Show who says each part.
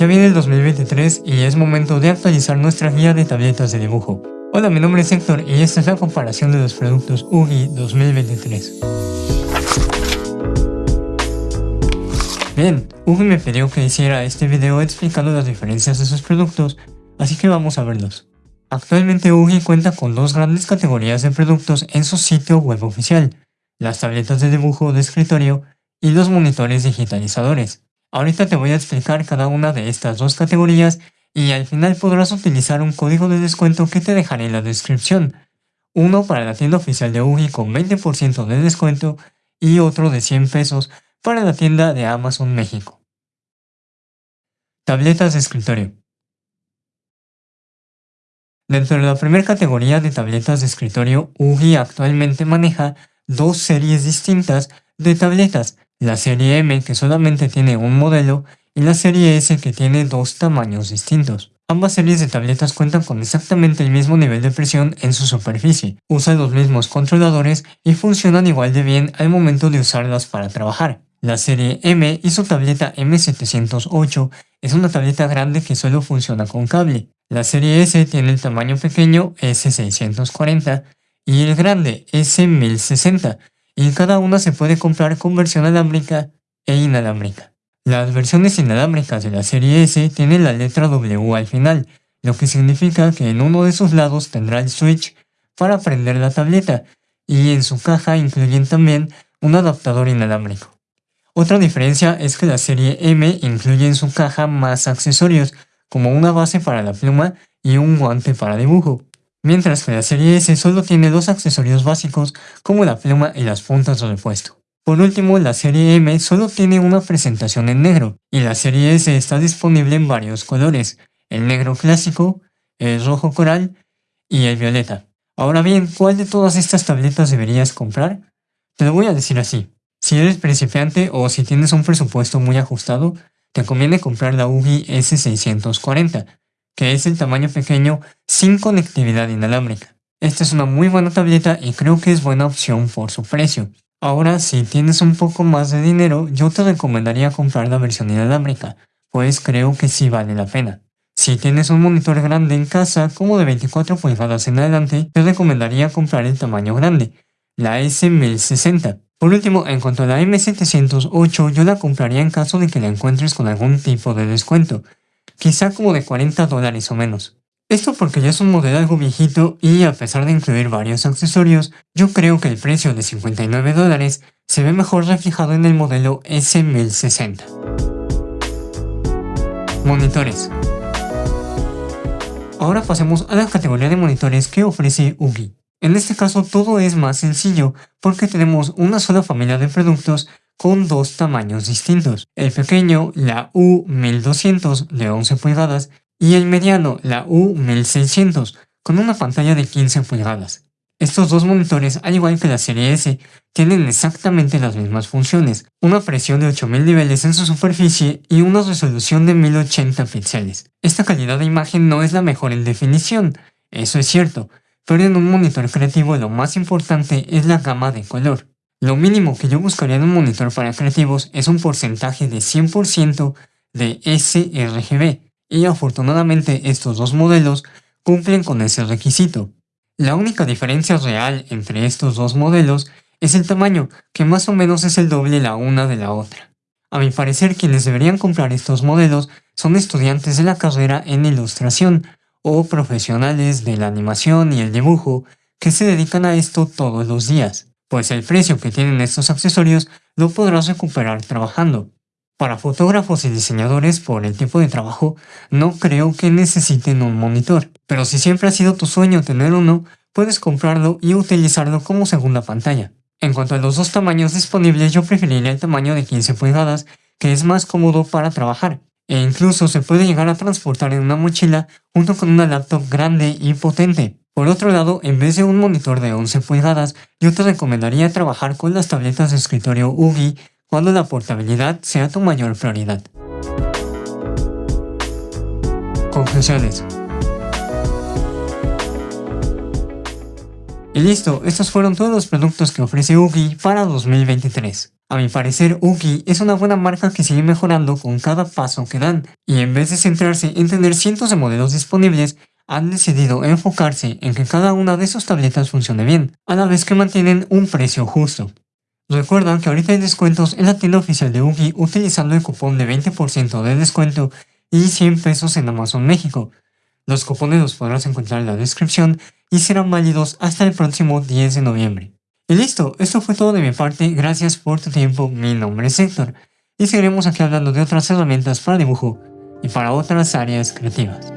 Speaker 1: Ya viene el 2023 y es momento de actualizar nuestra guía de tabletas de dibujo. Hola, mi nombre es Héctor y esta es la comparación de los productos UGI 2023. Bien, UGI me pidió que hiciera este video explicando las diferencias de sus productos, así que vamos a verlos. Actualmente UGI cuenta con dos grandes categorías de productos en su sitio web oficial, las tabletas de dibujo de escritorio y los monitores digitalizadores. Ahorita te voy a explicar cada una de estas dos categorías y al final podrás utilizar un código de descuento que te dejaré en la descripción. Uno para la tienda oficial de UGI con 20% de descuento y otro de 100 pesos para la tienda de Amazon México. Tabletas de escritorio. Dentro de la primera categoría de tabletas de escritorio, UGI actualmente maneja dos series distintas de tabletas la serie M que solamente tiene un modelo y la serie S que tiene dos tamaños distintos. Ambas series de tabletas cuentan con exactamente el mismo nivel de presión en su superficie, usan los mismos controladores y funcionan igual de bien al momento de usarlas para trabajar. La serie M y su tableta M708 es una tableta grande que solo funciona con cable. La serie S tiene el tamaño pequeño S640 y el grande S1060 y cada una se puede comprar con versión alámbrica e inalámbrica. Las versiones inalámbricas de la serie S tienen la letra W al final, lo que significa que en uno de sus lados tendrá el switch para prender la tableta, y en su caja incluyen también un adaptador inalámbrico. Otra diferencia es que la serie M incluye en su caja más accesorios, como una base para la pluma y un guante para dibujo mientras que la serie S solo tiene dos accesorios básicos como la pluma y las puntas de repuesto. Por último, la serie M solo tiene una presentación en negro, y la serie S está disponible en varios colores, el negro clásico, el rojo coral y el violeta. Ahora bien, ¿cuál de todas estas tabletas deberías comprar? Te lo voy a decir así. Si eres principiante o si tienes un presupuesto muy ajustado, te conviene comprar la UGI S640, que es el tamaño pequeño sin conectividad inalámbrica. Esta es una muy buena tableta y creo que es buena opción por su precio. Ahora, si tienes un poco más de dinero, yo te recomendaría comprar la versión inalámbrica, pues creo que sí vale la pena. Si tienes un monitor grande en casa, como de 24 pulgadas en adelante, te recomendaría comprar el tamaño grande, la S1060. Por último, en cuanto a la M708, yo la compraría en caso de que la encuentres con algún tipo de descuento, quizá como de 40 dólares o menos. Esto porque ya es un modelo algo viejito y a pesar de incluir varios accesorios, yo creo que el precio de 59 dólares se ve mejor reflejado en el modelo S1060. Monitores Ahora pasemos a la categoría de monitores que ofrece UGI. En este caso todo es más sencillo porque tenemos una sola familia de productos con dos tamaños distintos. El pequeño, la U1200 de 11 pulgadas, y el mediano, la U1600, con una pantalla de 15 pulgadas. Estos dos monitores, al igual que la serie S, tienen exactamente las mismas funciones, una presión de 8000 niveles en su superficie y una resolución de 1080 píxeles. Esta calidad de imagen no es la mejor en definición, eso es cierto, pero en un monitor creativo lo más importante es la gama de color. Lo mínimo que yo buscaría en un monitor para creativos es un porcentaje de 100% de sRGB, y afortunadamente estos dos modelos cumplen con ese requisito. La única diferencia real entre estos dos modelos es el tamaño, que más o menos es el doble la una de la otra. A mi parecer quienes deberían comprar estos modelos son estudiantes de la carrera en ilustración o profesionales de la animación y el dibujo que se dedican a esto todos los días pues el precio que tienen estos accesorios lo podrás recuperar trabajando. Para fotógrafos y diseñadores por el tipo de trabajo, no creo que necesiten un monitor, pero si siempre ha sido tu sueño tener uno, puedes comprarlo y utilizarlo como segunda pantalla. En cuanto a los dos tamaños disponibles, yo preferiría el tamaño de 15 pulgadas, que es más cómodo para trabajar, e incluso se puede llegar a transportar en una mochila junto con una laptop grande y potente. Por otro lado, en vez de un monitor de 11 pulgadas, yo te recomendaría trabajar con las tabletas de escritorio UGI cuando la portabilidad sea tu mayor prioridad. Conclusiones Y listo, estos fueron todos los productos que ofrece UGI para 2023. A mi parecer, Uki es una buena marca que sigue mejorando con cada paso que dan, y en vez de centrarse en tener cientos de modelos disponibles, han decidido enfocarse en que cada una de sus tabletas funcione bien, a la vez que mantienen un precio justo. Recuerda que ahorita hay descuentos en la tienda oficial de Uki utilizando el cupón de 20% de descuento y 100 pesos en Amazon México. Los cupones los podrás encontrar en la descripción y serán válidos hasta el próximo 10 de noviembre. Y listo, esto fue todo de mi parte, gracias por tu tiempo, mi nombre es Héctor, y seguiremos aquí hablando de otras herramientas para dibujo y para otras áreas creativas.